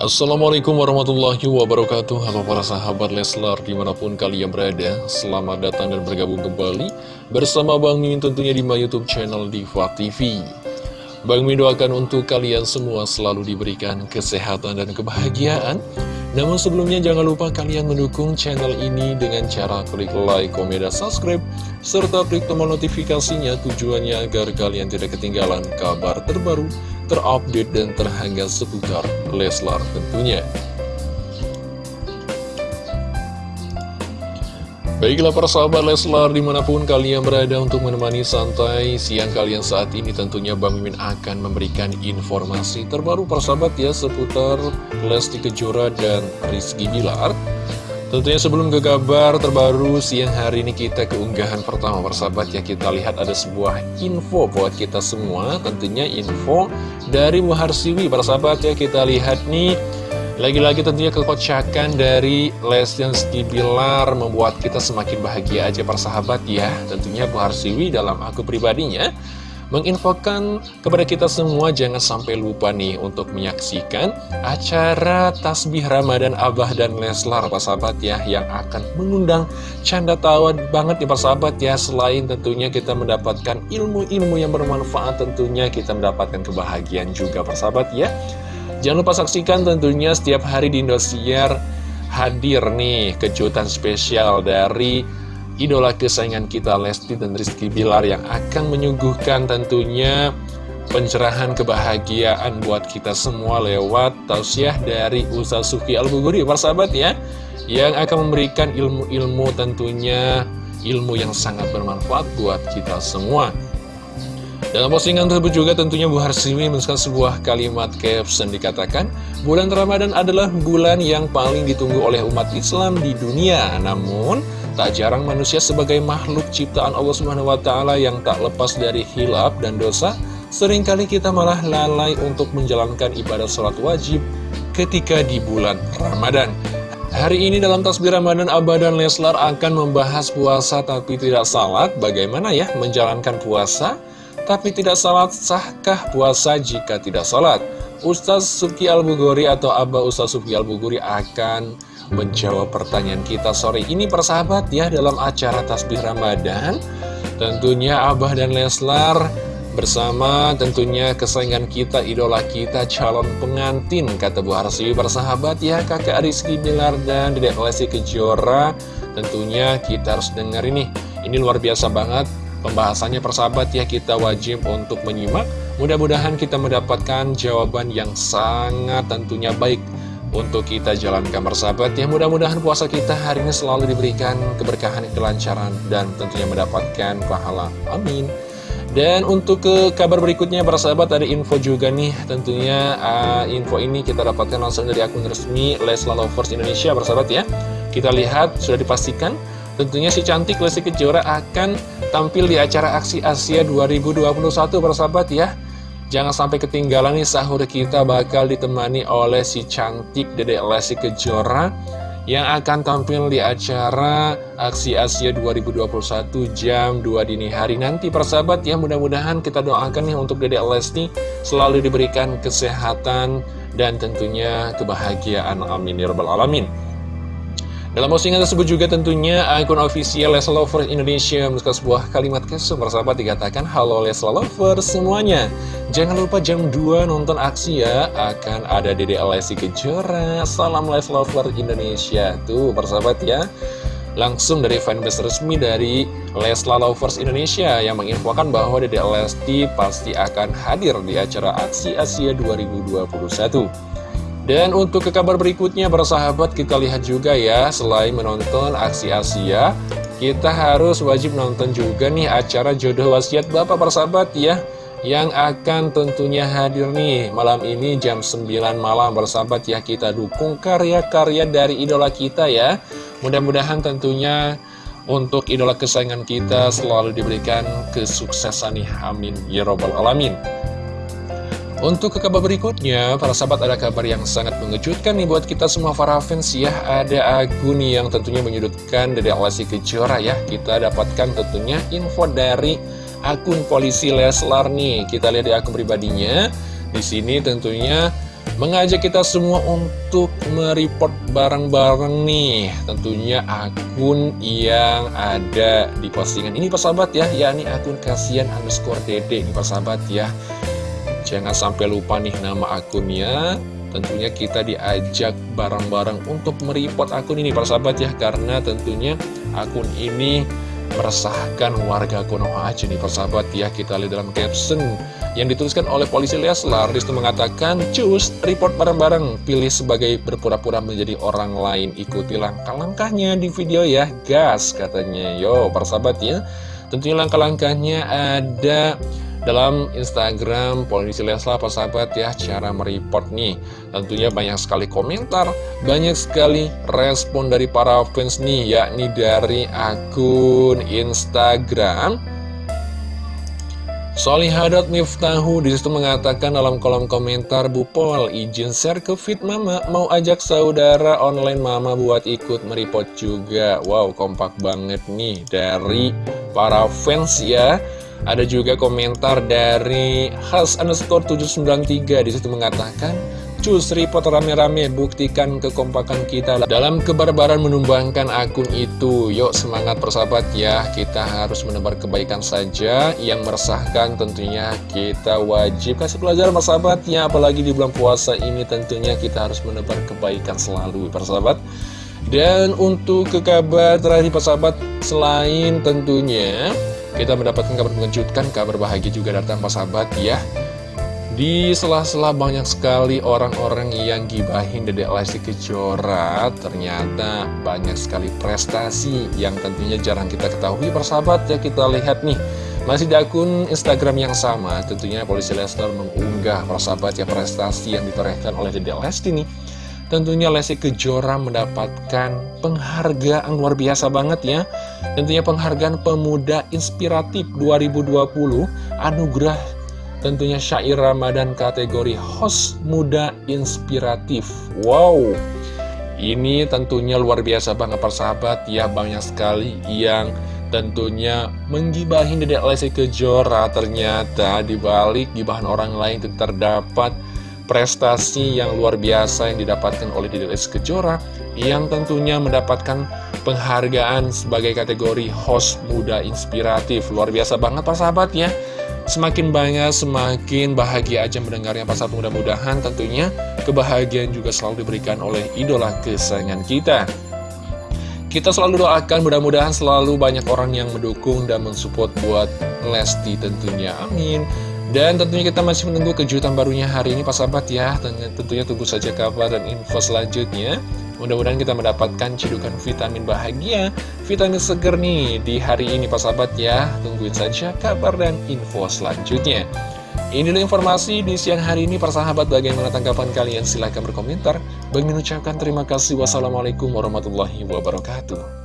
Assalamualaikum warahmatullahi wabarakatuh. Halo para sahabat Leslar di mana pun kalian berada Selamat datang dan bergabung kembali Bersama Bang Mimin tentunya di my youtube channel Diva TV Bang Mimin doakan untuk kalian semua selalu diberikan kesehatan dan kebahagiaan Namun sebelumnya jangan lupa kalian mendukung channel ini dengan cara klik like, komen, dan subscribe Serta klik tombol notifikasinya tujuannya agar kalian tidak ketinggalan kabar terbaru terupdate dan terhangat seputar Leslar tentunya. Baiklah para sahabat Leslar di mana pun kalian berada untuk menemani santai siang kalian saat ini tentunya Bang Mimin akan memberikan informasi terbaru para sahabat ya seputar Lesti Kejora dan Rizky Bilar. Tentunya sebelum ke kabar terbaru siang hari ini kita keunggahan pertama persahabat ya kita lihat ada sebuah info buat kita semua. Tentunya info dari Muharsiwi persahabat ya kita lihat nih lagi-lagi tentunya kekocakan dari Lesti Bilar membuat kita semakin bahagia aja persahabat ya. Tentunya Muharsiwi dalam aku pribadinya menginfokan kepada kita semua jangan sampai lupa nih untuk menyaksikan acara Tasbih Ramadan Abah dan Leslar Pak Sahabat ya yang akan mengundang canda tawa banget nih Pak Sahabat ya. Selain tentunya kita mendapatkan ilmu-ilmu yang bermanfaat tentunya kita mendapatkan kebahagiaan juga Pak Sahabat ya jangan lupa saksikan tentunya setiap hari di Indosiar hadir nih kejutan spesial dari idola kesayangan kita Lesti dan Rizky Bilar yang akan menyuguhkan tentunya pencerahan kebahagiaan buat kita semua lewat tausiah dari Ustaz Sufi Al-Buguri. Sahabat ya yang akan memberikan ilmu-ilmu tentunya ilmu yang sangat bermanfaat buat kita semua dalam postingan tersebut juga tentunya Bu Harsimi menuliskan sebuah kalimat caption dikatakan Bulan Ramadan adalah bulan yang paling ditunggu oleh umat Islam di dunia. Namun Tak jarang manusia sebagai makhluk ciptaan Allah Subhanahu wa taala yang tak lepas dari hilap dan dosa, sering kali kita malah lalai untuk menjalankan ibadah sholat wajib ketika di bulan Ramadan. Hari ini dalam tasbih Ramadan Abah dan Leslar akan membahas puasa tapi tidak salat. Bagaimana ya menjalankan puasa tapi tidak salat Sahkah puasa jika tidak salat? Ustaz Suki Al-Buguri atau Abah Ustaz Suki Al-Buguri akan menjawab pertanyaan kita sore ini persahabat ya dalam acara Tasbih Ramadan. Tentunya Abah dan Leslar bersama tentunya kesayangan kita, idola kita, calon pengantin Kata Bu Harsiwi persahabat ya kakak Rizky Bilar dan Dedek Lesti Kejora. Tentunya kita harus dengar ini, ini luar biasa banget Pembahasannya persahabat ya kita wajib untuk menyimak. Mudah-mudahan kita mendapatkan jawaban yang sangat tentunya baik untuk kita jalankan bersahabat ya. Mudah-mudahan puasa kita hari ini selalu diberikan keberkahan, kelancaran dan tentunya mendapatkan pahala. Amin. Dan untuk ke kabar berikutnya bersahabat ada info juga nih. Tentunya uh, info ini kita dapatkan langsung dari akun resmi Lesla Lovers Indonesia bersahabat ya. Kita lihat sudah dipastikan tentunya si cantik Lesti Kejora akan tampil di acara aksi Asia 2021 bersahabat ya. Jangan sampai ketinggalan nih sahur kita bakal ditemani oleh si cantik Dede Lesti Kejora yang akan tampil di acara Aksi Asia 2021 jam 2 dini hari nanti persahabat ya. Mudah-mudahan kita doakan nih untuk Dede Lesti selalu diberikan kesehatan dan tentunya kebahagiaan. Amin ya alamin dalam postingan tersebut juga tentunya akun official Leslar Lovers Indonesia menuliskan sebuah kalimat kesum persahabat dikatakan Halo Leslar Lovers semuanya. Jangan lupa jam 2 nonton aksi ya. Akan ada Dede Alessi Kejora. Salam Leslar Lovers Indonesia. Tuh persahabat ya. Langsung dari fanbase resmi dari Leslar Lovers Indonesia Yang menginfokan bahwa Dede Lesti pasti akan hadir di acara aksi Asia 2021 dan untuk ke kabar berikutnya bersahabat kita lihat juga ya Selain menonton aksi Asia Kita harus wajib nonton juga nih acara jodoh wasiat Bapak bersahabat ya Yang akan tentunya hadir nih malam ini jam 9 malam. Bersahabat ya Kita dukung karya-karya dari idola kita ya. Mudah-mudahan tentunya untuk idola kesayangan kita selalu diberikan kesuksesan nih. Amin. Ya Robbal Alamin untuk ke kabar berikutnya, para sahabat ada kabar yang sangat mengejutkan nih buat kita semua para fans ya. Ada akun yang tentunya menyudutkan dari Lesti Kejora ya. Kita dapatkan tentunya info dari akun polisi Leslar nih. Kita lihat di akun pribadinya. Di sini tentunya Mengajak kita semua untuk mereport bareng-bareng nih Tentunya akun yang ada di postingan ini persahabat ya yakni akun kasihan underscore dede ini persahabat ya Jangan sampai lupa nih nama akunnya. Tentunya kita diajak bareng-bareng untuk mereport akun ini persahabat ya. Karena tentunya akun ini meresahkan warga Konoha aja nih persahabat ya. Kita lihat dalam caption yang dituliskan oleh polisi Leslar Di situ mengatakan Cus, report bareng-bareng. Pilih sebagai berpura-pura menjadi orang lain. Ikuti langkah-langkahnya di video ya Gas katanya. Yo persahabat ya. Tentunya langkah-langkahnya ada dalam Instagram Polisi Leslar persahabat ya cara mereport nih. Tentunya banyak sekali komentar banyak sekali respon dari para fans nih yakni dari akun Instagram. Solihadat Miftahu di situ mengatakan dalam kolom komentar Bu Pol izin share ke feed mama mau ajak saudara online mama buat ikut meripot juga. Wow kompak banget nih dari para fans ya ada juga komentar dari Has underscore 793 di situ mengatakan Cus report rame-rame buktikan kekompakan kita dalam kebarbaran menumbangkan akun itu Yuk semangat persahabat ya. Kita harus menebar kebaikan saja Yang meresahkan tentunya kita wajib. Kasih pelajaran persahabat ya Apalagi di bulan puasa ini tentunya kita harus menebar kebaikan selalu persahabat. Dan untuk ke kabar terakhir persahabat Selain tentunya kita mendapatkan kabar mengejutkan, kabar bahagia juga datang sahabat ya. Di sela-sela banyak sekali orang-orang yang gibahin Dedek Lesti Kejora Ternyata banyak sekali prestasi yang tentunya jarang kita ketahui. Persahabat ya Kita lihat nih. Masih di akun Instagram yang sama, tentunya Polisi Lesnar mengunggah persahabat ya prestasi yang ditorehkan oleh Dedek Lesti nih Tentunya Lesti Kejora mendapatkan penghargaan luar biasa banget ya. Tentunya penghargaan pemuda inspiratif 2020 Anugerah tentunya syair Ramadan kategori host muda inspiratif. Wow. Ini tentunya luar biasa banget persahabat ya Banyak sekali yang tentunya menggibahin Dedek Lesti Kejora. Ternyata dibalik gibahan orang lain terdapat prestasi yang luar biasa yang didapatkan oleh Dede Lesti Kejora yang tentunya mendapatkan penghargaan sebagai kategori host muda inspiratif. Luar biasa banget Pak sahabat ya. Semakin banyak, semakin bahagia aja mendengarnya Pak sahabat mudah-mudahan tentunya kebahagiaan juga selalu diberikan oleh idola kesayangan kita. Kita selalu doakan mudah-mudahan selalu banyak orang yang mendukung dan mensupport buat Lesti tentunya. Amin. Dan tentunya kita masih menunggu kejutan barunya hari ini Pak Sahabat ya. Tentunya tunggu saja kabar dan info selanjutnya. Mudah-mudahan kita mendapatkan cidukan vitamin bahagia Vitamin seger nih di hari ini Pak Sahabat ya. Tungguin saja kabar dan info selanjutnya. Inilah informasi di siang hari ini Para sahabat. Bagaimana tanggapan kalian? Silahkan berkomentar. Bagi mengucapkan terima kasih. Wassalamualaikum warahmatullahi wabarakatuh